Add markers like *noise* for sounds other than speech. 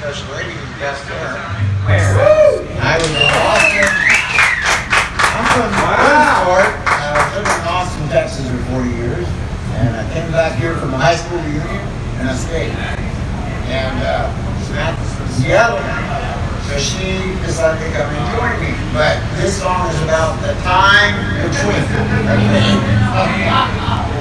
special lady who's best there. I was in Austin. I'm from Williamsport. I lived in Austin, Texas for 40 years. And I came back here from a high school reunion and I stayed. And uh, Samantha's from Seattle. So she decided to come and join me. But this song is about the time between. Okay? *laughs*